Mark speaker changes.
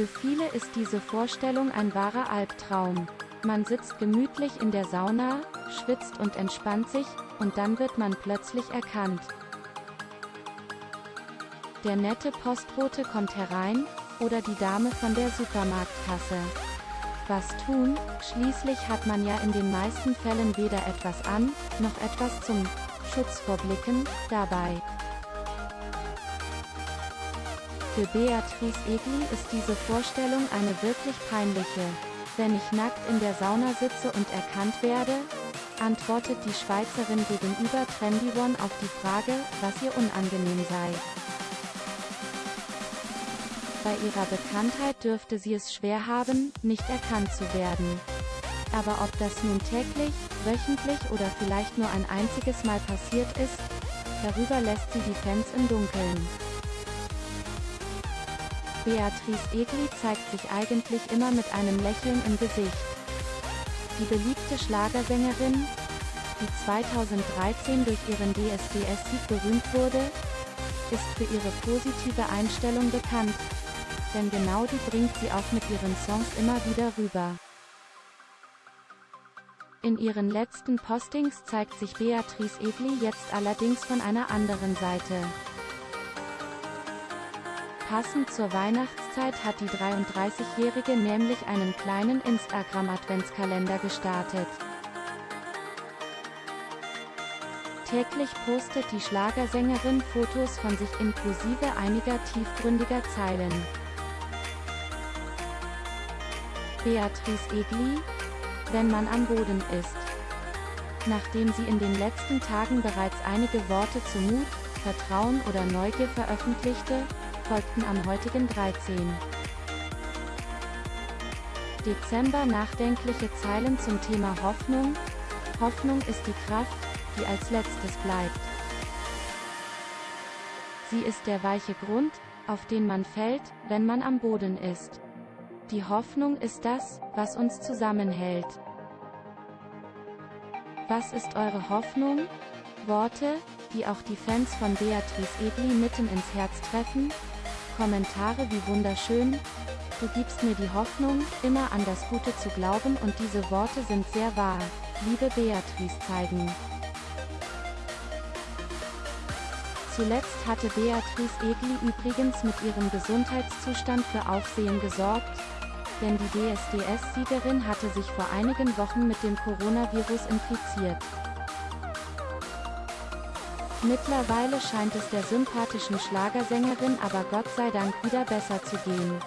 Speaker 1: Für viele ist diese Vorstellung ein wahrer Albtraum. Man sitzt gemütlich in der Sauna, schwitzt und entspannt sich, und dann wird man plötzlich erkannt. Der nette Postbote kommt herein, oder die Dame von der Supermarktkasse. Was tun? Schließlich hat man ja in den meisten Fällen weder etwas an, noch etwas zum Schutz vor Blicken dabei. Für Beatrice Egli ist diese Vorstellung eine wirklich peinliche. Wenn ich nackt in der Sauna sitze und erkannt werde, antwortet die Schweizerin gegenüber Trendy One auf die Frage, was ihr unangenehm sei. Bei ihrer Bekanntheit dürfte sie es schwer haben, nicht erkannt zu werden. Aber ob das nun täglich, wöchentlich oder vielleicht nur ein einziges Mal passiert ist, darüber lässt sie die Fans im Dunkeln. Beatrice Egli zeigt sich eigentlich immer mit einem Lächeln im Gesicht. Die beliebte Schlagersängerin, die 2013 durch ihren DSDS-Sieg berühmt wurde, ist für ihre positive Einstellung bekannt, denn genau die bringt sie auch mit ihren Songs immer wieder rüber. In ihren letzten Postings zeigt sich Beatrice Egli jetzt allerdings von einer anderen Seite. Passend zur Weihnachtszeit hat die 33-Jährige nämlich einen kleinen Instagram-Adventskalender gestartet. Täglich postet die Schlagersängerin Fotos von sich inklusive einiger tiefgründiger Zeilen. Beatrice Egli, wenn man am Boden ist. Nachdem sie in den letzten Tagen bereits einige Worte zu Mut, Vertrauen oder Neugier veröffentlichte, folgten am heutigen 13. Dezember nachdenkliche Zeilen zum Thema Hoffnung. Hoffnung ist die Kraft, die als letztes bleibt. Sie ist der weiche Grund, auf den man fällt, wenn man am Boden ist. Die Hoffnung ist das, was uns zusammenhält. Was ist eure Hoffnung? Worte, die auch die Fans von Beatrice Egli mitten ins Herz treffen? Kommentare wie wunderschön, du gibst mir die Hoffnung, immer an das Gute zu glauben und diese Worte sind sehr wahr. Liebe Beatrice zeigen. Zuletzt hatte Beatrice Egli übrigens mit ihrem Gesundheitszustand für Aufsehen gesorgt, denn die DSDS-Siegerin hatte sich vor einigen Wochen mit dem Coronavirus infiziert. Mittlerweile scheint es der sympathischen Schlagersängerin aber Gott sei Dank wieder besser zu gehen.